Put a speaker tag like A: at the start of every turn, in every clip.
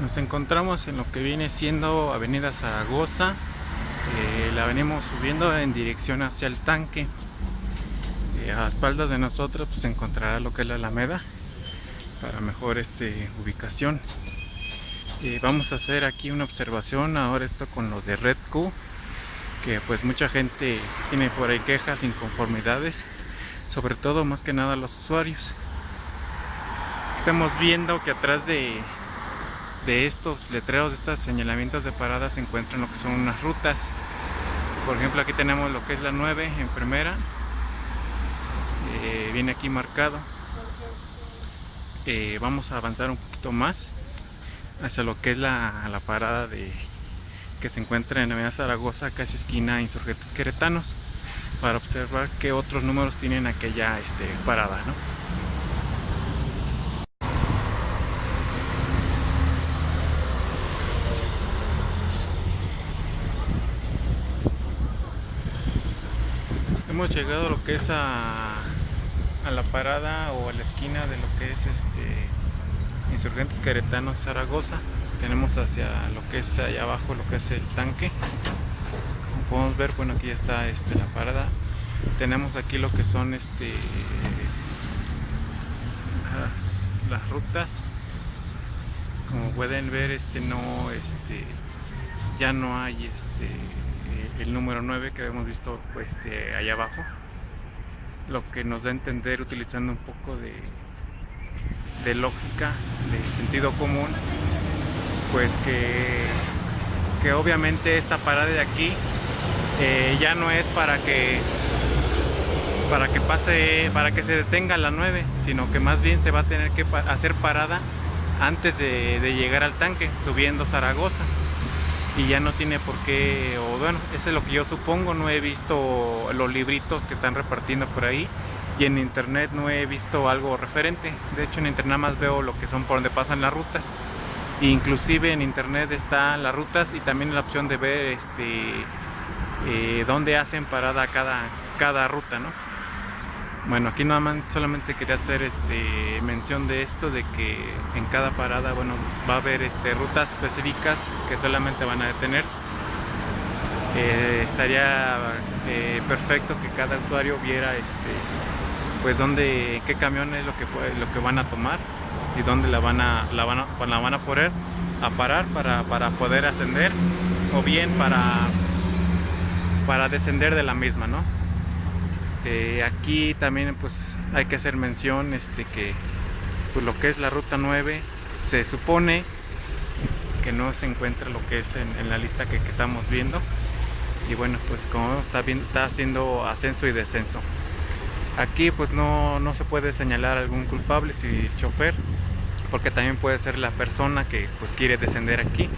A: Nos encontramos en lo que viene siendo Avenida Zaragoza. Eh, la venimos subiendo en dirección hacia el tanque. Eh, a espaldas de nosotros pues, se encontrará lo que es la Alameda para mejor este, ubicación. Eh, vamos a hacer aquí una observación ahora esto con lo de Red Q que pues mucha gente tiene por ahí quejas, inconformidades sobre todo más que nada los usuarios estamos viendo que atrás de, de estos letreros, de estos señalamientos de parada se encuentran lo que son unas rutas. Por ejemplo, aquí tenemos lo que es la 9 en primera. Eh, viene aquí marcado. Eh, vamos a avanzar un poquito más hacia lo que es la, la parada de que se encuentra en Avenida Zaragoza, casi esquina Insurgentes Queretanos, para observar qué otros números tienen aquella este, parada. ¿no? Hemos llegado a lo que es a, la parada o a la esquina de lo que es este Insurgentes Queretanos Zaragoza. Tenemos hacia lo que es allá abajo lo que es el tanque. Como podemos ver bueno aquí ya está este, la parada. Tenemos aquí lo que son este las, las rutas. Como pueden ver este no este ya no hay este el número 9 que hemos visto este, allá abajo. Lo que nos da a entender utilizando un poco de, de lógica, de sentido común pues que, que obviamente esta parada de aquí eh, ya no es para que para que pase, para que se detenga la 9, sino que más bien se va a tener que hacer parada antes de llegar al tanque, subiendo Zaragoza y ya no tiene por qué, o bueno, eso es lo que yo supongo, no he visto los libritos que están repartiendo por ahí y en internet no he visto algo referente, de hecho en internet más veo lo que son por donde pasan las rutas, inclusive en internet están las rutas y también la opción de ver este eh, dónde hacen parada cada, cada ruta, ¿no? Bueno, aquí nada más solamente quería hacer este, mención de esto, de que en cada parada, bueno, va a haber este, rutas específicas que solamente van a detenerse. Eh, estaría eh, perfecto que cada usuario viera este, pues dónde, qué camión es lo que, van a tomar y dónde la van a, poner a parar para, poder ascender o bien para descender de la misma, ¿no? Eh, aquí también pues hay que hacer mención este que pues, lo que es la ruta 9 se supone que no se encuentra lo que es en, la lista que, estamos viendo. Y bueno pues como está, bien, está haciendo ascenso y descenso. Aquí pues no, no se puede señalar algún culpable si el chofer porque también puede ser la persona que pues quiere descender aquí.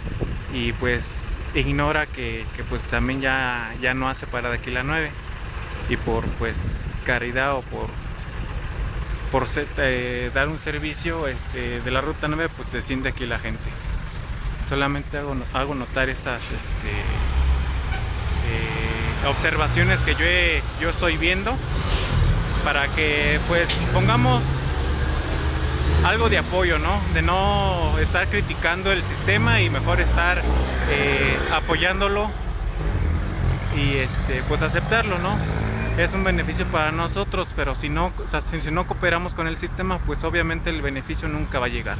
A: Y pues ignora que, pues también ya, ya no hace para de aquí la 9 y por pues caridad o por por eh, dar un servicio este, de la ruta 9 pues desciende aquí la gente solamente hago, hago notar esas este, eh, observaciones que yo, yo estoy viendo para que pues pongamos algo de apoyo, ¿no? De no estar criticando el sistema y mejor estar eh, apoyándolo y este pues aceptarlo, ¿no? Es un beneficio para nosotros, pero si no, si, no cooperamos con el sistema, pues obviamente el beneficio nunca va a llegar.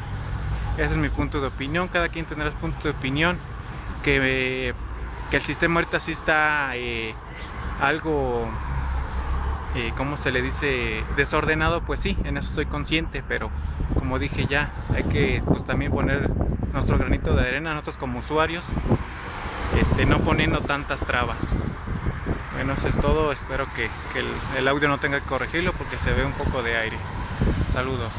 A: Ese es mi punto de opinión, cada quien tendrá su punto de opinión, que, que el sistema ahorita sí está eh, algo, eh, ¿cómo se le dice? Desordenado, pues sí, en eso estoy consciente, pero como dije ya, hay que pues también poner nuestro granito de arena, nosotros como usuarios, este, no poniendo tantas trabas. Bueno, eso es todo. Espero que, el, el audio no tenga que corregirlo porque se ve un poco de aire. Saludos.